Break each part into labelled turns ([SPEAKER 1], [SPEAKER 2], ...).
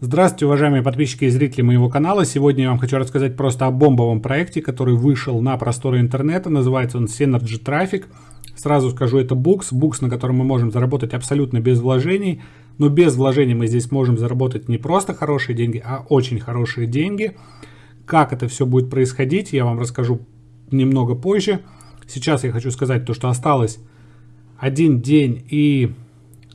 [SPEAKER 1] Здравствуйте, уважаемые подписчики и зрители моего канала. Сегодня я вам хочу рассказать просто о бомбовом проекте, который вышел на просторы интернета. Называется он Synergy Traffic. Сразу скажу, это букс. Букс, на котором мы можем заработать абсолютно без вложений. Но без вложений мы здесь можем заработать не просто хорошие деньги, а очень хорошие деньги. Как это все будет происходить, я вам расскажу немного позже. Сейчас я хочу сказать то, что осталось один день и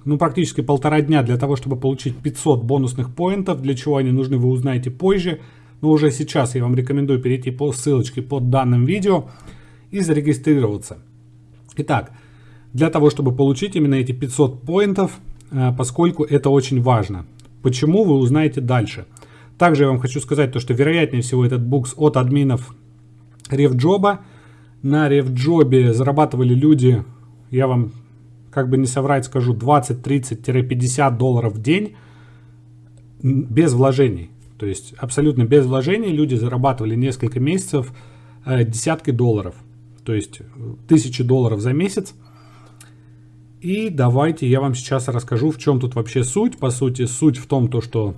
[SPEAKER 1] ну, практически полтора дня для того, чтобы получить 500 бонусных поинтов. Для чего они нужны, вы узнаете позже. Но уже сейчас я вам рекомендую перейти по ссылочке под данным видео и зарегистрироваться. Итак, для того, чтобы получить именно эти 500 поинтов, э, поскольку это очень важно. Почему, вы узнаете дальше. Также я вам хочу сказать, то, что вероятнее всего этот букс от админов RevJob. На RevJob зарабатывали люди, я вам как бы не соврать скажу, 20, 30-50 долларов в день без вложений. То есть абсолютно без вложений люди зарабатывали несколько месяцев э, десятки долларов. То есть тысячи долларов за месяц. И давайте я вам сейчас расскажу, в чем тут вообще суть. По сути, суть в том, то, что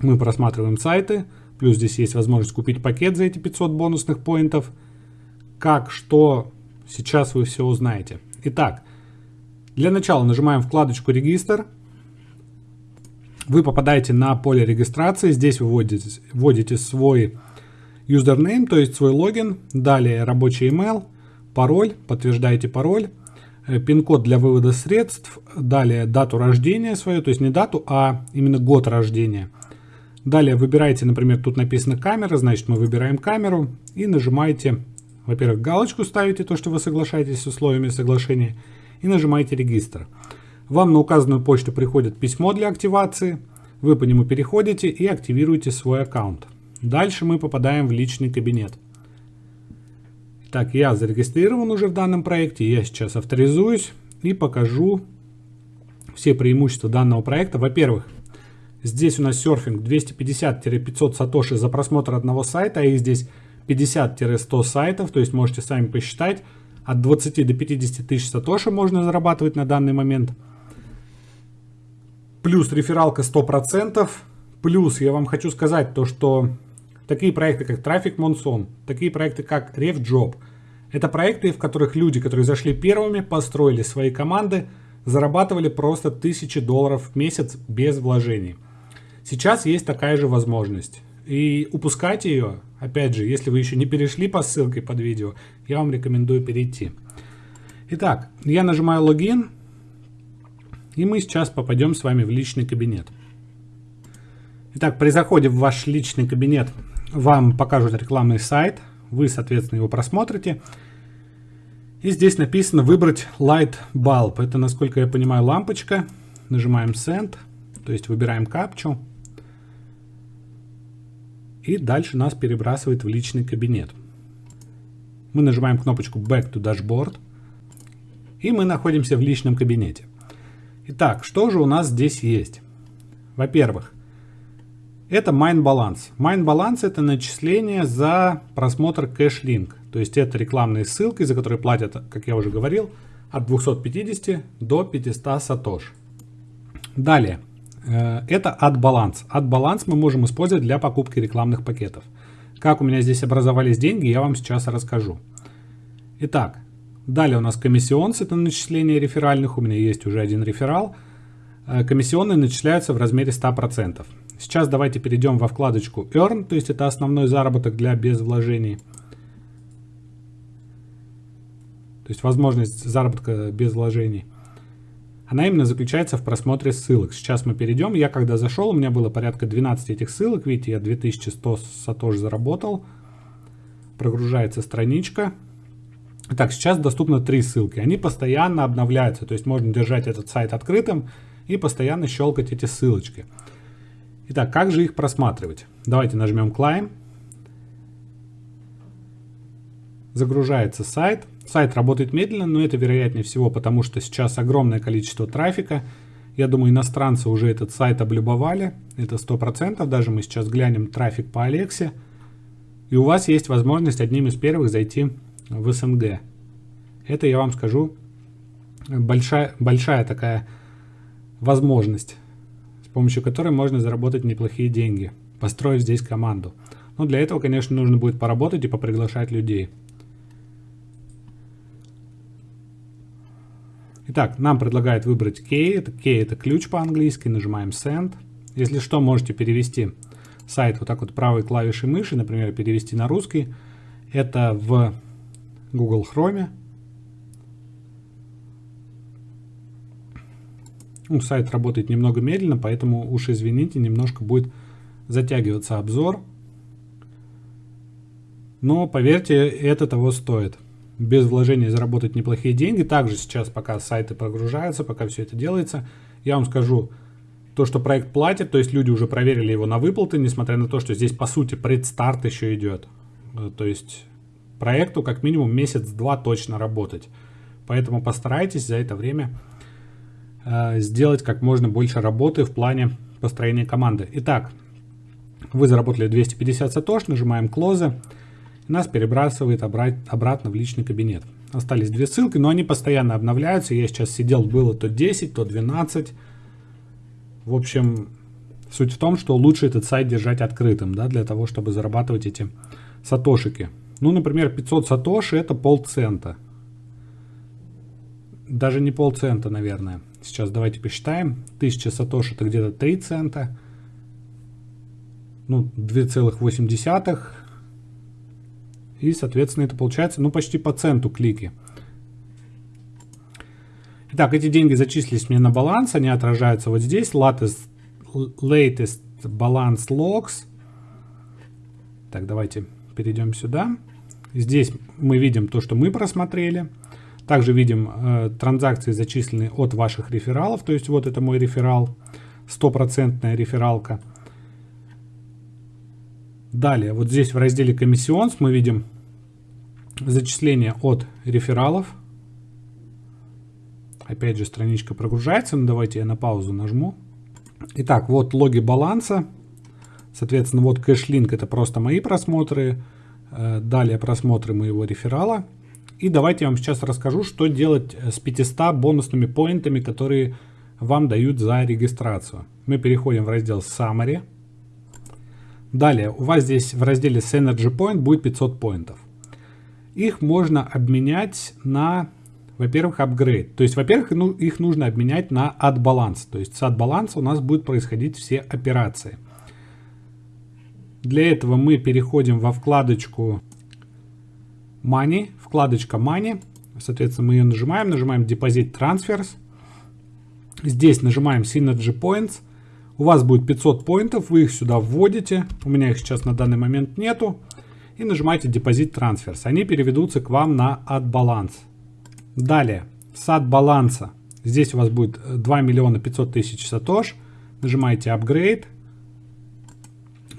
[SPEAKER 1] мы просматриваем сайты. Плюс здесь есть возможность купить пакет за эти 500 бонусных поинтов. Как, что, сейчас вы все узнаете. Итак, для начала нажимаем вкладочку «Регистр». Вы попадаете на поле регистрации. Здесь вы вводите, вводите свой username, то есть свой логин. Далее рабочий email, пароль, подтверждаете пароль. Э, пин-код для вывода средств. Далее дату рождения свою, то есть не дату, а именно год рождения. Далее выбираете, например, тут написано камера, значит мы выбираем камеру и нажимаете, во-первых, галочку ставите, то, что вы соглашаетесь с условиями соглашения, и нажимаете «Регистр». Вам на указанную почту приходит письмо для активации, вы по нему переходите и активируете свой аккаунт. Дальше мы попадаем в личный кабинет. Так, я зарегистрирован уже в данном проекте, я сейчас авторизуюсь и покажу все преимущества данного проекта. Во-первых, здесь у нас серфинг 250-500 сатоши за просмотр одного сайта, а их здесь 50-100 сайтов, то есть можете сами посчитать от 20 до 50 тысяч сатоши можно зарабатывать на данный момент. Плюс рефералка 100%. Плюс я вам хочу сказать то, что такие проекты, как Traffic Monsoon, такие проекты, как RevJob, это проекты, в которых люди, которые зашли первыми, построили свои команды, зарабатывали просто тысячи долларов в месяц без вложений. Сейчас есть такая же возможность. И упускать ее, опять же, если вы еще не перешли по ссылке под видео, я вам рекомендую перейти. Итак, я нажимаю логин, и мы сейчас попадем с вами в личный кабинет. Итак, при заходе в ваш личный кабинет вам покажут рекламный сайт, вы, соответственно, его просмотрите. И здесь написано выбрать Light Bulb. Это, насколько я понимаю, лампочка. Нажимаем Send, то есть выбираем капчу. И дальше нас перебрасывает в личный кабинет. Мы нажимаем кнопочку Back to Dashboard. И мы находимся в личном кабинете. Итак, что же у нас здесь есть? Во-первых, это Mine Balance. Mine Balance это начисление за просмотр кэш-линк. То есть это рекламные ссылки, за которые платят, как я уже говорил, от 250 до 500 сатош. Далее, это от баланс. От баланс мы можем использовать для покупки рекламных пакетов. Как у меня здесь образовались деньги, я вам сейчас расскажу. Итак, далее у нас комиссионс, это начисление реферальных, у меня есть уже один реферал. Э, комиссионные начисляются в размере 100%. Сейчас давайте перейдем во вкладочку Earn, то есть это основной заработок для без вложений. То есть возможность заработка без вложений. Она именно заключается в просмотре ссылок. Сейчас мы перейдем. Я когда зашел, у меня было порядка 12 этих ссылок. Видите, я 2100 сатош заработал. Прогружается страничка. Так, сейчас доступно три ссылки. Они постоянно обновляются. То есть можно держать этот сайт открытым и постоянно щелкать эти ссылочки. Итак, как же их просматривать? Давайте нажмем Climb. Загружается сайт. Сайт работает медленно, но это вероятнее всего, потому что сейчас огромное количество трафика. Я думаю, иностранцы уже этот сайт облюбовали. Это 100%. Даже мы сейчас глянем трафик по Алексе. И у вас есть возможность одним из первых зайти в СНГ. Это, я вам скажу, большая, большая такая возможность. с помощью которой можно заработать неплохие деньги, построив здесь команду. Но для этого, конечно, нужно будет поработать и поприглашать людей. Итак, нам предлагают выбрать key. Key это ключ по-английски. Нажимаем send. Если что, можете перевести сайт вот так вот правой клавишей мыши, например, перевести на русский. Это в Google Chrome. Ну, сайт работает немного медленно, поэтому уж извините, немножко будет затягиваться обзор. Но поверьте, это того стоит. Без вложений заработать неплохие деньги. Также сейчас, пока сайты прогружаются, пока все это делается, я вам скажу, то, что проект платит, то есть люди уже проверили его на выплаты, несмотря на то, что здесь по сути предстарт еще идет. Э, то есть проекту как минимум месяц-два точно работать. Поэтому постарайтесь за это время э, сделать как можно больше работы в плане построения команды. Итак, вы заработали 250 сатош, нажимаем Close, нас перебрасывает обратно в личный кабинет. Остались две ссылки, но они постоянно обновляются. Я сейчас сидел, было то 10, то 12. В общем, суть в том, что лучше этот сайт держать открытым, да, для того, чтобы зарабатывать эти сатошики. Ну, например, 500 сатоши это полцента. Даже не полцента, наверное. Сейчас давайте посчитаем. 1000 сатоши это где-то 3 цента. Ну, 2,8. И, соответственно, это получается, ну, почти по центу клики. Итак, эти деньги зачислились мне на баланс. Они отражаются вот здесь. Latest, latest balance logs. Так, давайте перейдем сюда. Здесь мы видим то, что мы просмотрели. Также видим э, транзакции, зачисленные от ваших рефералов. То есть вот это мой реферал, стопроцентная рефералка. Далее, вот здесь в разделе комиссионс мы видим зачисление от рефералов. Опять же страничка прогружается, но давайте я на паузу нажму. Итак, вот логи баланса. Соответственно, вот кэшлинк это просто мои просмотры. Э, далее просмотры моего реферала. И давайте я вам сейчас расскажу, что делать э, с 500 бонусными поинтами, которые вам дают за регистрацию. Мы переходим в раздел Summary. Далее, у вас здесь в разделе Synergy Point будет 500 поинтов. Их можно обменять на, во-первых, апгрейд. То есть, во-первых, ну, их нужно обменять на от баланс. То есть с от баланса у нас будут происходить все операции. Для этого мы переходим во вкладочку Money, вкладочка Money. Соответственно, мы ее нажимаем, нажимаем Deposit Transfers. Здесь нажимаем Synergy Points. У вас будет 500 поинтов, вы их сюда вводите. У меня их сейчас на данный момент нету. И нажимаете Deposit Transfers. Они переведутся к вам на от баланс. Далее, с от баланса. Здесь у вас будет 2 миллиона 500 тысяч сатош. Нажимаете Upgrade.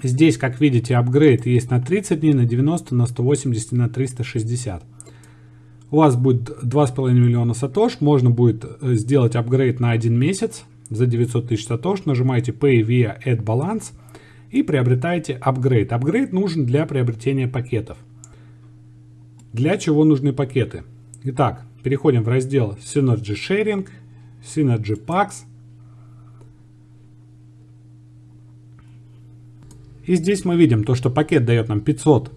[SPEAKER 1] Здесь, как видите, апгрейд есть на 30 дней, на 90, на 180 и на 360. У вас будет 2,5 миллиона сатош. Можно будет э, сделать апгрейд на один месяц за 900 тысяч сатош. Нажимаете Pay via Add Balance и приобретаете апгрейд. Апгрейд нужен для приобретения пакетов. Для чего нужны пакеты? Итак, переходим в раздел Synergy Sharing, Synergy Packs. И здесь мы видим то, что пакет дает нам 500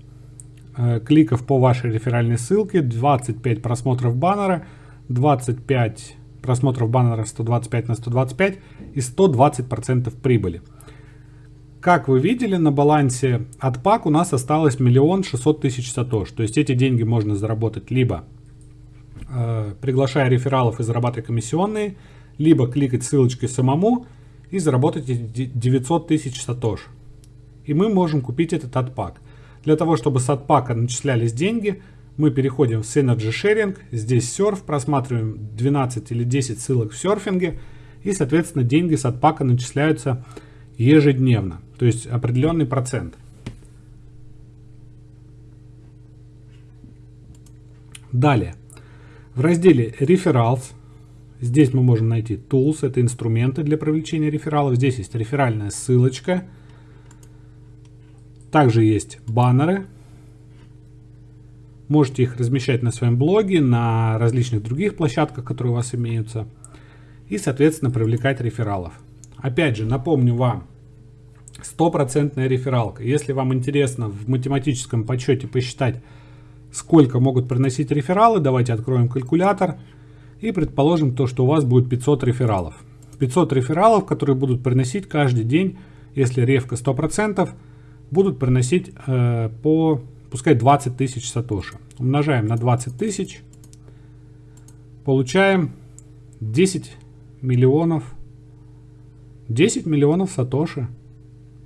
[SPEAKER 1] э, кликов по вашей реферальной ссылке, 25 просмотров баннера, 25 просмотров баннера 125 на 125 и 120% прибыли. Как вы видели, на балансе от пак у нас осталось миллион шестьсот тысяч сатош. То есть эти деньги можно заработать либо э, приглашая рефералов и зарабатывая комиссионные, либо кликать ссылочкой самому и заработать 900 тысяч сатош и мы можем купить этот отпак. Для того, чтобы с отпака начислялись деньги, мы переходим в Synergy Sharing, здесь серф, просматриваем 12 или 10 ссылок в серфинге, и, соответственно, деньги с отпака начисляются ежедневно, то есть определенный процент. Далее, в разделе Referrals, здесь мы можем найти Tools, это инструменты для привлечения рефералов, здесь есть реферальная ссылочка – также есть баннеры. Можете их размещать на своем блоге, на различных других площадках, которые у вас имеются. И, соответственно, привлекать рефералов. Опять же, напомню вам, стопроцентная рефералка. Если вам интересно в математическом подсчете посчитать, сколько могут приносить рефералы, давайте откроем калькулятор и предположим то, что у вас будет 500 рефералов. 500 рефералов, которые будут приносить каждый день, если ревка 100%, будут приносить э, по, пускай 20 тысяч сатоши. Умножаем на 20 тысяч, получаем 10 миллионов 10 миллионов сатоши.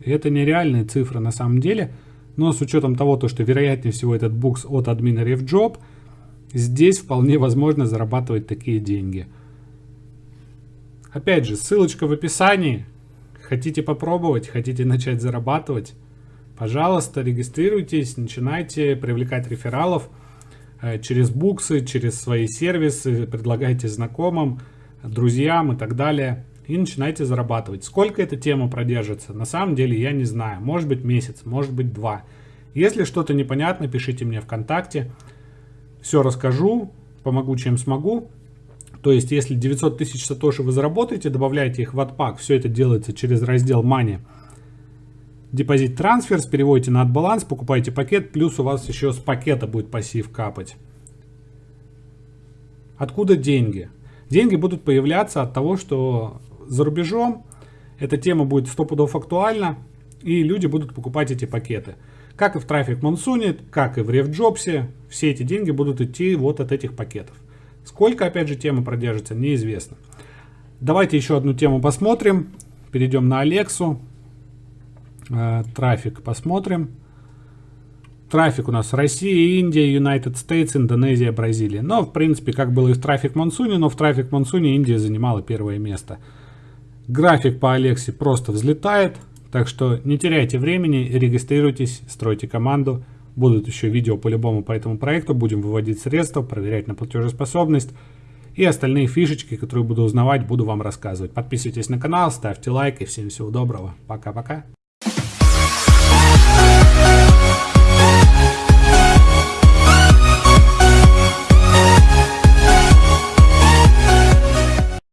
[SPEAKER 1] Это нереальные цифры на самом деле, но с учетом того, то, что вероятнее всего этот букс от админа RefJob, здесь вполне возможно зарабатывать такие деньги. Опять же, ссылочка в описании. Хотите попробовать, хотите начать зарабатывать, пожалуйста, регистрируйтесь, начинайте привлекать рефералов э, через буксы, через свои сервисы, предлагайте знакомым, друзьям и так далее и начинайте зарабатывать. Сколько эта тема продержится, на самом деле я не знаю. Может быть месяц, может быть два. Если что-то непонятно, пишите мне ВКонтакте. Все расскажу, помогу чем смогу. То есть, если 900 тысяч сатоши вы заработаете, добавляете их в отпак. Все это делается через раздел Money. Депозит трансфер, переводите на отбаланс, покупаете пакет, плюс у вас еще с пакета будет пассив капать. Откуда деньги? Деньги будут появляться от того, что за рубежом, эта тема будет сто пудов актуальна, и люди будут покупать эти пакеты. Как и в Traffic Monsoon, как и в RevJobs, все эти деньги будут идти вот от этих пакетов. Сколько, опять же, тема продержится, неизвестно. Давайте еще одну тему посмотрим. Перейдем на Алексу. Э, трафик посмотрим. Трафик у нас Россия, Индия, United States, Индонезия, Бразилия. Но, в принципе, как было и в Traffic Monsoon, но в Traffic Monsoon Индия занимала первое место. График по Алексе просто взлетает, так что не теряйте времени, регистрируйтесь, стройте команду. Будут еще видео по-любому по этому проекту, будем выводить средства, проверять на платежеспособность. И остальные фишечки, которые буду узнавать, буду вам рассказывать. Подписывайтесь на канал, ставьте лайк и всем всего доброго. Пока-пока.